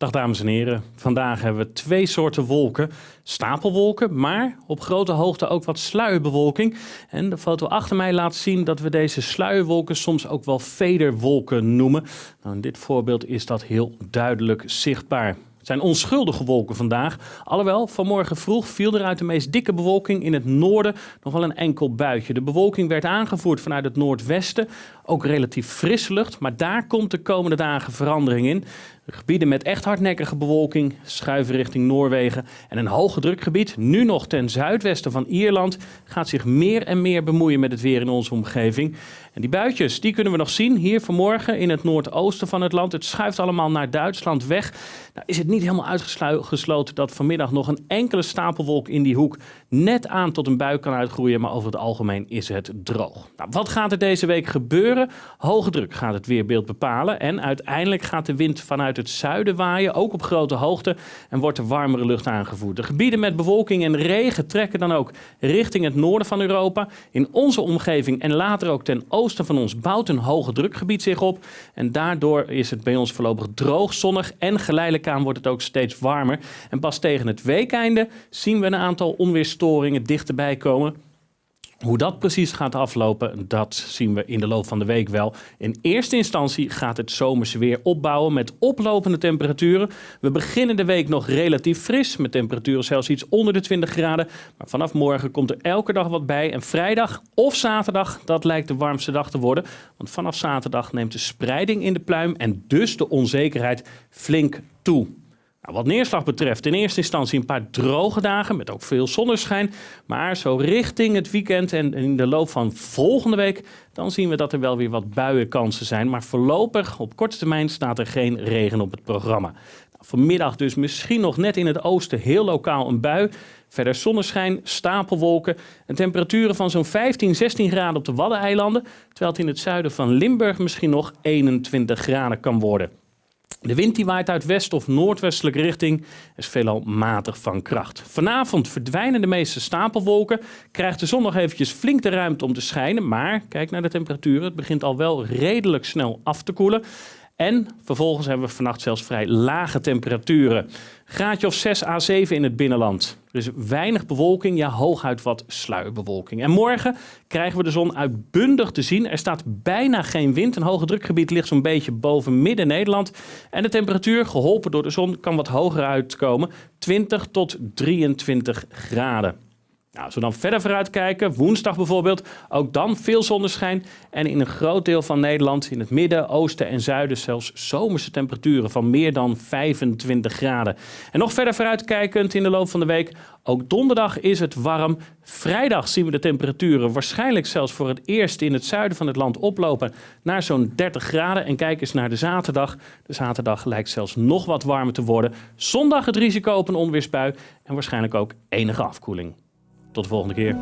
Dag dames en heren. Vandaag hebben we twee soorten wolken. Stapelwolken, maar op grote hoogte ook wat sluierbewolking. En de foto achter mij laat zien dat we deze sluierwolken soms ook wel vederwolken noemen. Nou, in dit voorbeeld is dat heel duidelijk zichtbaar. Het zijn onschuldige wolken vandaag. Alhoewel, vanmorgen vroeg viel er uit de meest dikke bewolking in het noorden nog wel een enkel buitje. De bewolking werd aangevoerd vanuit het noordwesten. Ook relatief frisse lucht, maar daar komt de komende dagen verandering in. Gebieden met echt hardnekkige bewolking schuiven richting Noorwegen. En een hoge drukgebied, nu nog ten zuidwesten van Ierland, gaat zich meer en meer bemoeien met het weer in onze omgeving. En die buitjes, die kunnen we nog zien hier vanmorgen in het noordoosten van het land. Het schuift allemaal naar Duitsland weg. Nou is het niet helemaal uitgesloten dat vanmiddag nog een enkele stapelwolk in die hoek net aan tot een bui kan uitgroeien. Maar over het algemeen is het droog. Nou, wat gaat er deze week gebeuren? Hoge druk gaat het weerbeeld bepalen. En uiteindelijk gaat de wind vanuit het zuiden waaien, ook op grote hoogte. En wordt er warmere lucht aangevoerd. De gebieden met bewolking en regen trekken dan ook richting het noorden van Europa. In onze omgeving en later ook ten oosten van ons bouwt een hoge drukgebied zich op. En daardoor is het bij ons voorlopig droog, zonnig en geleidelijk aan wordt het ook steeds warmer. En pas tegen het weekeinde zien we een aantal onweerstoringen dichterbij komen. Hoe dat precies gaat aflopen, dat zien we in de loop van de week wel. In eerste instantie gaat het zomerse weer opbouwen met oplopende temperaturen. We beginnen de week nog relatief fris, met temperaturen zelfs iets onder de 20 graden. Maar vanaf morgen komt er elke dag wat bij. En vrijdag of zaterdag, dat lijkt de warmste dag te worden. Want vanaf zaterdag neemt de spreiding in de pluim en dus de onzekerheid flink toe. Nou, wat neerslag betreft, in eerste instantie een paar droge dagen met ook veel zonneschijn. Maar zo richting het weekend en in de loop van volgende week, dan zien we dat er wel weer wat buienkansen zijn. Maar voorlopig, op korte termijn, staat er geen regen op het programma. Nou, vanmiddag dus misschien nog net in het oosten heel lokaal een bui. Verder zonneschijn, stapelwolken en temperaturen van zo'n 15, 16 graden op de Waddeneilanden. Terwijl het in het zuiden van Limburg misschien nog 21 graden kan worden. De wind die waait uit west- of noordwestelijke richting is veelal matig van kracht. Vanavond verdwijnen de meeste stapelwolken, krijgt de zon nog eventjes flink de ruimte om te schijnen, maar kijk naar de temperaturen, het begint al wel redelijk snel af te koelen. En vervolgens hebben we vannacht zelfs vrij lage temperaturen. Graadje of 6 à 7 in het binnenland. Dus weinig bewolking, ja hooguit wat sluierbewolking. En morgen krijgen we de zon uitbundig te zien. Er staat bijna geen wind. Een hoge drukgebied ligt zo'n beetje boven midden Nederland. En de temperatuur, geholpen door de zon, kan wat hoger uitkomen. 20 tot 23 graden. Nou, als we dan verder vooruit kijken, woensdag bijvoorbeeld, ook dan veel zonneschijn. En in een groot deel van Nederland, in het midden, oosten en zuiden, zelfs zomerse temperaturen van meer dan 25 graden. En nog verder vooruitkijkend in de loop van de week, ook donderdag is het warm. Vrijdag zien we de temperaturen waarschijnlijk zelfs voor het eerst in het zuiden van het land oplopen naar zo'n 30 graden. En kijk eens naar de zaterdag. De zaterdag lijkt zelfs nog wat warmer te worden. Zondag het risico op een onweersbui en waarschijnlijk ook enige afkoeling. Tot de volgende keer.